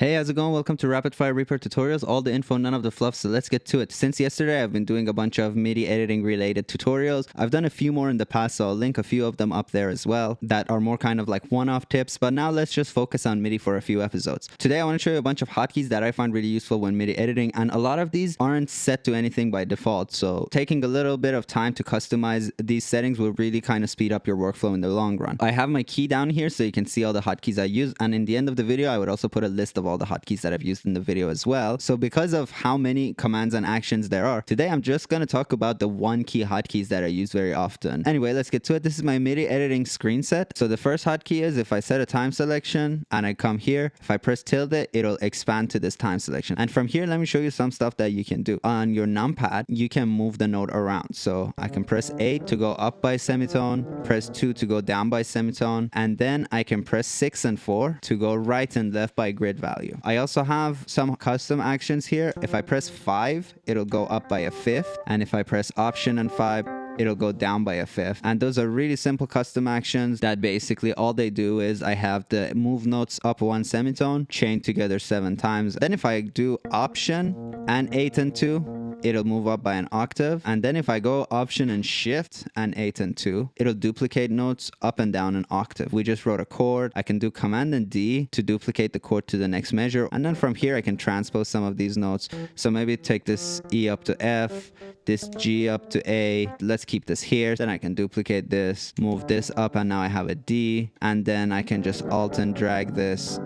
Hey, how's it going? Welcome to Rapid Fire Reaper tutorials. All the info, none of the fluff, so let's get to it. Since yesterday, I've been doing a bunch of MIDI editing related tutorials. I've done a few more in the past, so I'll link a few of them up there as well that are more kind of like one-off tips, but now let's just focus on MIDI for a few episodes. Today, I want to show you a bunch of hotkeys that I find really useful when MIDI editing, and a lot of these aren't set to anything by default, so taking a little bit of time to customize these settings will really kind of speed up your workflow in the long run. I have my key down here so you can see all the hotkeys I use, and in the end of the video, I would also put a list of all the hotkeys that I've used in the video as well. So because of how many commands and actions there are, today I'm just going to talk about the one key hotkeys that I use very often. Anyway, let's get to it. This is my MIDI editing screen set. So the first hotkey is if I set a time selection and I come here, if I press tilde, it'll expand to this time selection. And from here, let me show you some stuff that you can do. On your numpad, you can move the note around. So I can press 8 to go up by semitone, press 2 to go down by semitone, and then I can press 6 and 4 to go right and left by grid value. I also have some custom actions here. If I press 5, it'll go up by a fifth. And if I press Option and 5, it'll go down by a fifth. And those are really simple custom actions that basically all they do is I have the move notes up one semitone, chain together seven times. Then if I do Option and 8 and 2, it'll move up by an octave. And then if I go option and shift and 8 and 2, it'll duplicate notes up and down an octave. We just wrote a chord. I can do command and D to duplicate the chord to the next measure. And then from here, I can transpose some of these notes. So maybe take this E up to F, this G up to A. Let's keep this here. Then I can duplicate this, move this up, and now I have a D. And then I can just alt and drag this,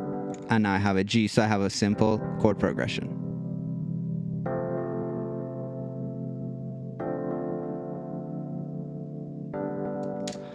and now I have a G. So I have a simple chord progression.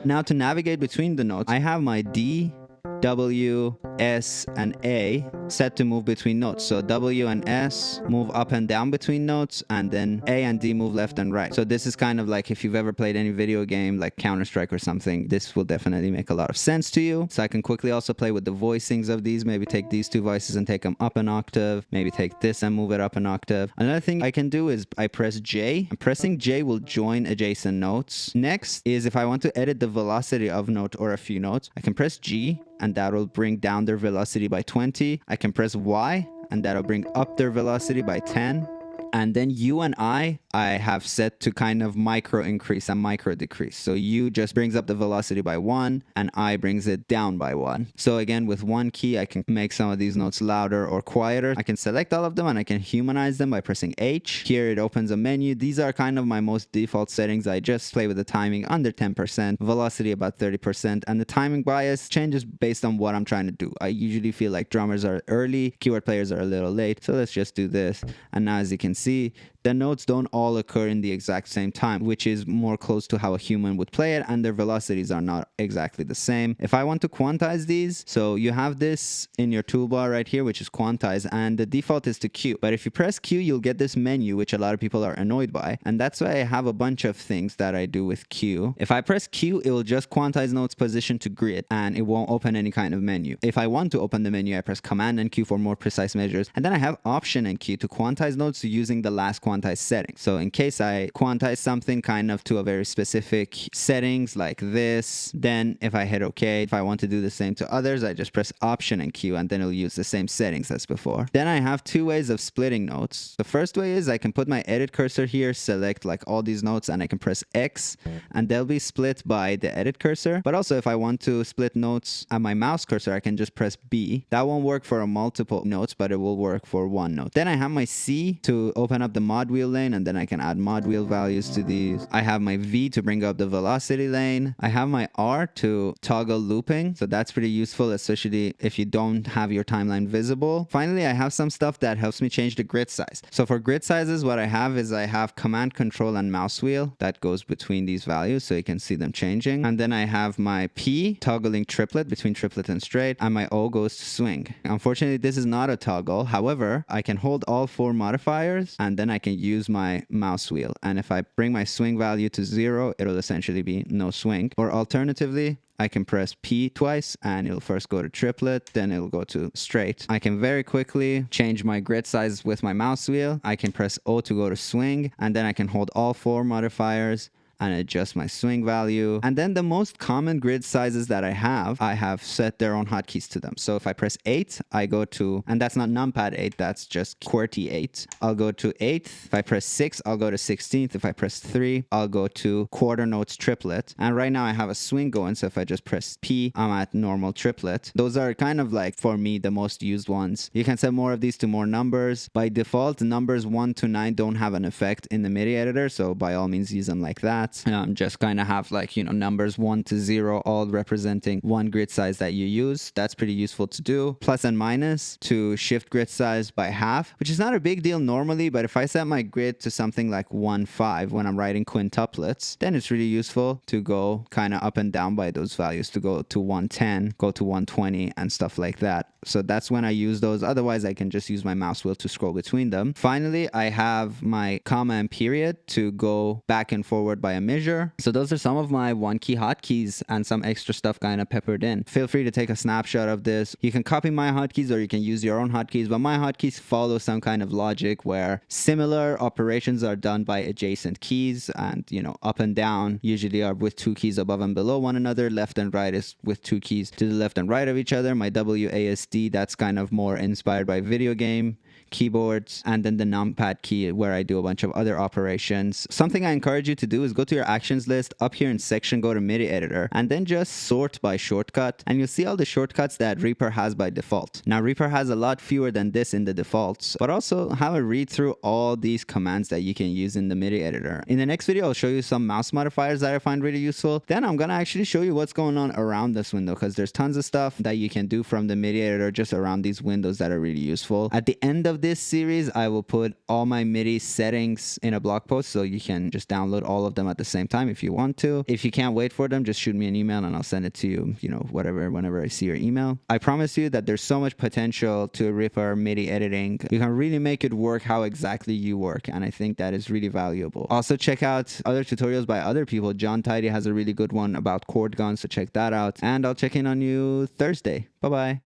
Now to navigate between the notes, I have my D, W, S, and A set to move between notes. So W and S move up and down between notes, and then A and D move left and right. So this is kind of like if you've ever played any video game like Counter-Strike or something, this will definitely make a lot of sense to you. So I can quickly also play with the voicings of these, maybe take these two voices and take them up an octave, maybe take this and move it up an octave. Another thing I can do is I press J. And pressing J will join adjacent notes. Next is if I want to edit the velocity of note or a few notes, I can press G and that will bring down their velocity by 20. I can press Y and that'll bring up their velocity by 10. And then U and I, I have set to kind of micro increase and micro decrease. So U just brings up the velocity by one and I brings it down by one. So again, with one key, I can make some of these notes louder or quieter. I can select all of them and I can humanize them by pressing H. Here it opens a menu. These are kind of my most default settings. I just play with the timing under 10%, velocity about 30%, and the timing bias changes based on what I'm trying to do. I usually feel like drummers are early, keyboard players are a little late. So let's just do this. And now as you can see, the notes don't all occur in the exact same time, which is more close to how a human would play it, and their velocities are not exactly the same. If I want to quantize these, so you have this in your toolbar right here, which is quantize, and the default is to Q. But if you press Q, you'll get this menu, which a lot of people are annoyed by, and that's why I have a bunch of things that I do with Q. If I press Q, it will just quantize notes position to grid, and it won't open any kind of menu. If I want to open the menu, I press Command and Q for more precise measures, and then I have Option and Q to quantize notes using the last quantize setting. So in case I quantize something kind of to a very specific settings like this, then if I hit OK, if I want to do the same to others, I just press Option and Q and then it'll use the same settings as before. Then I have two ways of splitting notes. The first way is I can put my edit cursor here, select like all these notes and I can press X and they'll be split by the edit cursor. But also if I want to split notes at my mouse cursor, I can just press B. That won't work for a multiple notes, but it will work for one note. Then I have my C to open up the wheel lane and then I can add mod wheel values to these. I have my V to bring up the velocity lane. I have my R to toggle looping. So that's pretty useful, especially if you don't have your timeline visible. Finally, I have some stuff that helps me change the grid size. So for grid sizes, what I have is I have command control and mouse wheel that goes between these values so you can see them changing. And then I have my P toggling triplet between triplet and straight and my O goes to swing. Unfortunately, this is not a toggle. However, I can hold all four modifiers and then I can use my mouse wheel. And if I bring my swing value to zero, it'll essentially be no swing. Or alternatively, I can press P twice and it'll first go to triplet, then it'll go to straight. I can very quickly change my grid size with my mouse wheel. I can press O to go to swing, and then I can hold all four modifiers and adjust my swing value. And then the most common grid sizes that I have, I have set their own hotkeys to them. So if I press 8, I go to, and that's not numpad 8, that's just QWERTY 8. I'll go to 8th. If I press 6, I'll go to 16th. If I press 3, I'll go to quarter notes triplet. And right now I have a swing going, so if I just press P, I'm at normal triplet. Those are kind of like, for me, the most used ones. You can set more of these to more numbers. By default, numbers 1 to 9 don't have an effect in the MIDI editor, so by all means use them like that. Um, just kind of have like, you know, numbers 1 to 0 all representing one grid size that you use. That's pretty useful to do. Plus and minus to shift grid size by half, which is not a big deal normally, but if I set my grid to something like 1, 5 when I'm writing quintuplets, then it's really useful to go kind of up and down by those values to go to 110, go to 120 and stuff like that. So that's when I use those. Otherwise, I can just use my mouse wheel to scroll between them. Finally, I have my comma and period to go back and forward by a measure. So those are some of my one key hotkeys and some extra stuff kind of peppered in. Feel free to take a snapshot of this. You can copy my hotkeys or you can use your own hotkeys, but my hotkeys follow some kind of logic where similar operations are done by adjacent keys and, you know, up and down usually are with two keys above and below one another. Left and right is with two keys to the left and right of each other. My WASD, that's kind of more inspired by video game keyboards, and then the numpad key where I do a bunch of other operations. Something I encourage you to do is go to your actions list up here in section, go to MIDI editor, and then just sort by shortcut, and you'll see all the shortcuts that Reaper has by default. Now, Reaper has a lot fewer than this in the defaults, but also have a read through all these commands that you can use in the MIDI editor. In the next video, I'll show you some mouse modifiers that I find really useful. Then I'm gonna actually show you what's going on around this window because there's tons of stuff that you can do from the MIDI editor just around these windows that are really useful. At the end of this series, I will put all my MIDI settings in a blog post so you can just download all of them at the same time if you want to. If you can't wait for them, just shoot me an email and I'll send it to you, you know, whatever, whenever I see your email. I promise you that there's so much potential to Reaper MIDI editing. You can really make it work how exactly you work. And I think that is really valuable. Also, check out other tutorials by other people. Jon Tidey has a really good one about chord guns, so check that out. And I'll check in on you Thursday. Bye bye.